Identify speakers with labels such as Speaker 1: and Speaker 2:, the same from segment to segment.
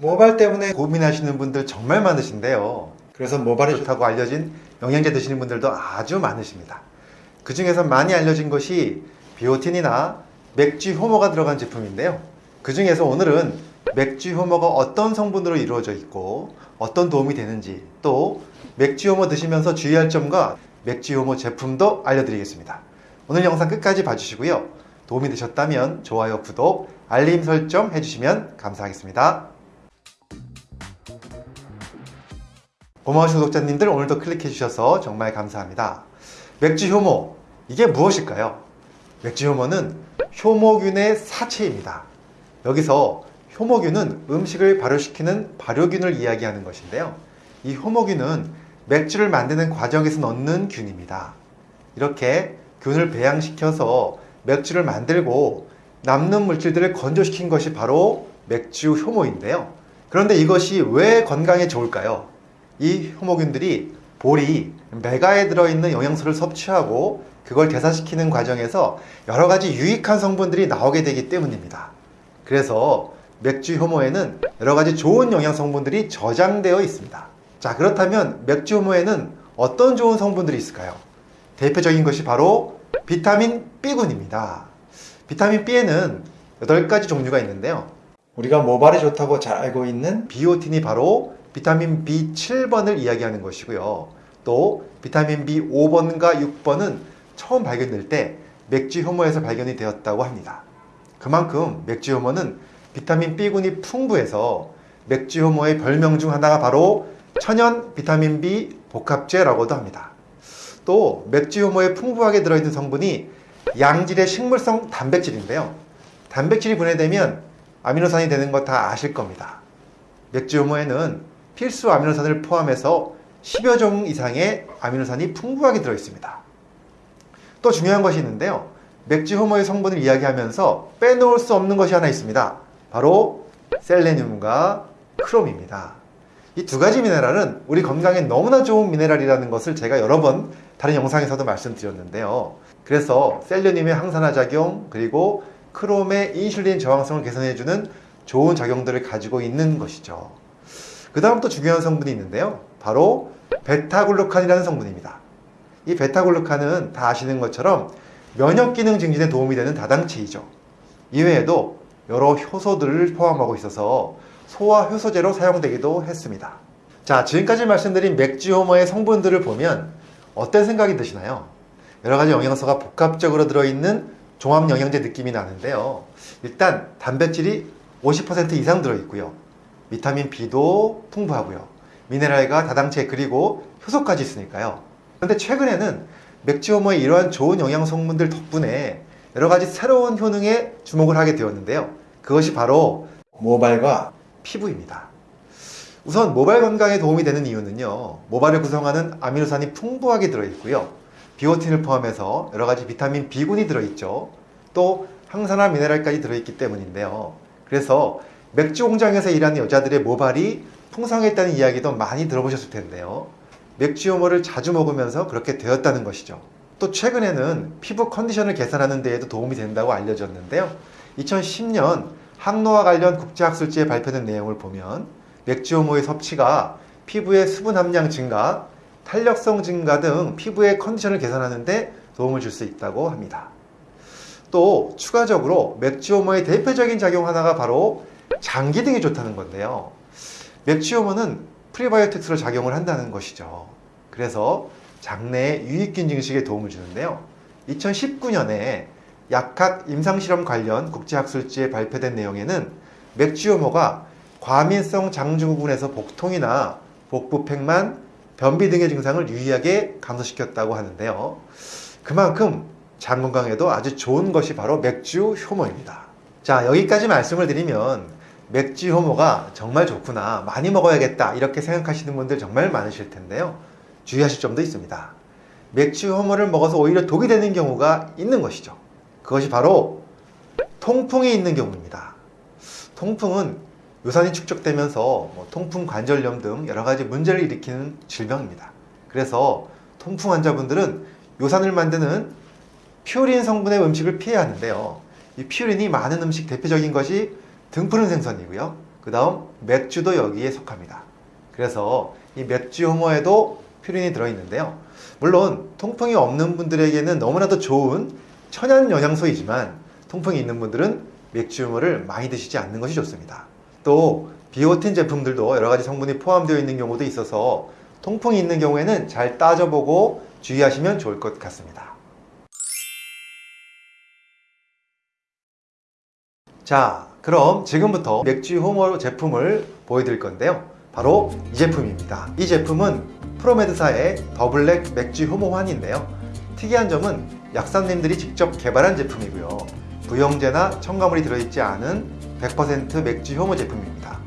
Speaker 1: 모발 때문에 고민하시는 분들 정말 많으신데요. 그래서 모발이 좋다고 알려진 영양제 드시는 분들도 아주 많으십니다. 그 중에서 많이 알려진 것이 비오틴이나 맥주 효모가 들어간 제품인데요. 그 중에서 오늘은 맥주 효모가 어떤 성분으로 이루어져 있고 어떤 도움이 되는지 또 맥주 효모 드시면서 주의할 점과 맥주 효모 제품도 알려드리겠습니다. 오늘 영상 끝까지 봐주시고요. 도움이 되셨다면 좋아요, 구독, 알림 설정 해주시면 감사하겠습니다. 고마우신 구독자님들 오늘도 클릭해 주셔서 정말 감사합니다. 맥주 효모 이게 무엇일까요? 맥주 효모는 효모균의 사체입니다. 여기서 효모균은 음식을 발효시키는 발효균을 이야기하는 것인데요. 이 효모균은 맥주를 만드는 과정에서 넣는 균입니다. 이렇게 균을 배양시켜서 맥주를 만들고 남는 물질들을 건조시킨 것이 바로 맥주 효모인데요. 그런데 이것이 왜 건강에 좋을까요? 이 효모균들이 볼이 메가에 들어있는 영양소를 섭취하고 그걸 대사시키는 과정에서 여러 가지 유익한 성분들이 나오게 되기 때문입니다. 그래서 맥주 효모에는 여러 가지 좋은 영양 성분들이 저장되어 있습니다. 자, 그렇다면 맥주 효모에는 어떤 좋은 성분들이 있을까요? 대표적인 것이 바로 비타민 B군입니다. 비타민 B에는 8가지 종류가 있는데요. 우리가 모발에 좋다고 잘 알고 있는 비오틴이 바로 비타민 B7번을 이야기하는 것이고요. 또 비타민 B5번과 6번은 처음 발견될 때 맥주 효모에서 발견이 되었다고 합니다. 그만큼 맥주 효모는 비타민 B군이 풍부해서 맥주 효모의 별명 중 하나가 바로 천연 비타민 B 복합제라고도 합니다. 또 맥주 효모에 풍부하게 들어있는 성분이 양질의 식물성 단백질인데요. 단백질이 분해되면 아미노산이 되는 거 다 아실 겁니다. 맥주 효모에는 필수 아미노산을 포함해서 10여 종 이상의 아미노산이 풍부하게 들어있습니다. 또 중요한 것이 있는데요. 맥주 효모의 성분을 이야기하면서 빼놓을 수 없는 것이 하나 있습니다. 바로 셀레늄과 크롬입니다. 이 두 가지 미네랄은 우리 건강에 너무나 좋은 미네랄이라는 것을 제가 여러 번 다른 영상에서도 말씀드렸는데요. 그래서 셀레늄의 항산화 작용 그리고 크롬의 인슐린 저항성을 개선해주는 좋은 작용들을 가지고 있는 것이죠. 그 다음 또 중요한 성분이 있는데요. 바로 베타글루칸이라는 성분입니다. 이 베타글루칸은 다 아시는 것처럼 면역 기능 증진에 도움이 되는 다당체이죠. 이외에도 여러 효소들을 포함하고 있어서 소화 효소제로 사용되기도 했습니다. 자, 지금까지 말씀드린 맥주 효모의 성분들을 보면 어떤 생각이 드시나요? 여러 가지 영양소가 복합적으로 들어있는 종합 영양제 느낌이 나는데요. 일단 단백질이 50% 이상 들어있고요. 비타민 B도 풍부하고요. 미네랄과 다당체 그리고 효소까지 있으니까요. 그런데 최근에는 맥주 효모의 이러한 좋은 영양 성분들 덕분에 여러 가지 새로운 효능에 주목을 하게 되었는데요. 그것이 바로 모발과 피부입니다. 우선 모발 건강에 도움이 되는 이유는요. 모발을 구성하는 아미노산이 풍부하게 들어있고요. 비오틴을 포함해서 여러 가지 비타민 B군이 들어있죠. 또 항산화 미네랄까지 들어있기 때문인데요. 그래서 맥주 공장에서 일하는 여자들의 모발이 풍성했다는 이야기도 많이 들어보셨을 텐데요. 맥주 효모를 자주 먹으면서 그렇게 되었다는 것이죠. 또 최근에는 피부 컨디션을 개선하는 데에도 도움이 된다고 알려졌는데요. 2010년 항노화 관련 국제학술지에 발표된 내용을 보면 맥주 효모의 섭취가 피부의 수분 함량 증가, 탄력성 증가 등 피부의 컨디션을 개선하는 데 도움을 줄 수 있다고 합니다. 또 추가적으로 맥주 효모의 대표적인 작용 하나가 바로 장기 등에 좋다는 건데요. 맥주 효모는 프리바이오틱스로 작용을 한다는 것이죠. 그래서 장내의 유익균 증식에 도움을 주는데요. 2019년에 약학 임상실험 관련 국제학술지에 발표된 내용에는 맥주효모가 과민성 장증후군에서 복통이나 복부 팽만, 변비 등의 증상을 유의하게 감소시켰다고 하는데요. 그만큼 장 건강에도 아주 좋은 것이 바로 맥주 효모입니다. 자, 여기까지 말씀을 드리면 맥주 효모가 정말 좋구나, 많이 먹어야겠다 이렇게 생각하시는 분들 정말 많으실 텐데요. 주의하실 점도 있습니다. 맥주 효모를 먹어서 오히려 독이 되는 경우가 있는 것이죠. 그것이 바로 통풍이 있는 경우입니다. 통풍은 요산이 축적되면서 뭐 통풍 관절염 등 여러 가지 문제를 일으키는 질병입니다. 그래서 통풍 환자분들은 요산을 만드는 퓨린 성분의 음식을 피해야 하는데요. 이 퓨린이 많은 음식 대표적인 것이 등푸른 생선이고요. 그 다음 맥주도 여기에 속합니다. 그래서 이 맥주 효모에도 퓨린이 들어있는데요. 물론 통풍이 없는 분들에게는 너무나도 좋은 천연 영양소이지만 통풍이 있는 분들은 맥주 효모를 많이 드시지 않는 것이 좋습니다. 또 비오틴 제품들도 여러 가지 성분이 포함되어 있는 경우도 있어서 통풍이 있는 경우에는 잘 따져보고 주의하시면 좋을 것 같습니다. 자, 그럼 지금부터 맥주 효모 제품을 보여드릴 건데요. 바로 이 제품입니다. 이 제품은 프로메드사의 더블랙 맥주 효모환인데요. 특이한 점은 약사님들이 직접 개발한 제품이고요. 부영제나 첨가물이 들어있지 않은 100% 맥주 효모 제품입니다.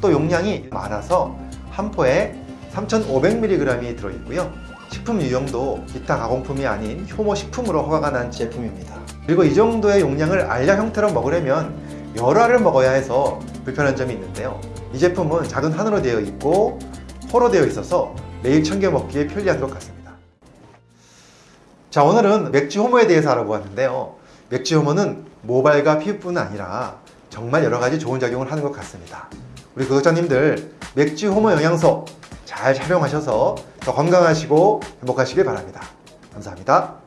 Speaker 1: 또 용량이 많아서 한 포에 3,500mg이 들어있고요. 식품 유형도 기타 가공품이 아닌 효모 식품으로 허가가 난 제품입니다. 그리고 이 정도의 용량을 알약 형태로 먹으려면 알을 먹어야 해서 불편한 점이 있는데요. 이 제품은 작은 한으로 되어 있고 호로 되어 있어서 매일 챙겨 먹기에 편리한 것 같습니다. 자 오늘은 맥주 호모에 대해서 알아보았는데요. 맥주 호모는 모발과 피부뿐 아니라 정말 여러 가지 좋은 작용을 하는 것 같습니다. 우리 구독자님들 맥주 호모 영양소 잘 활용하셔서 더 건강하시고 행복하시길 바랍니다. 감사합니다.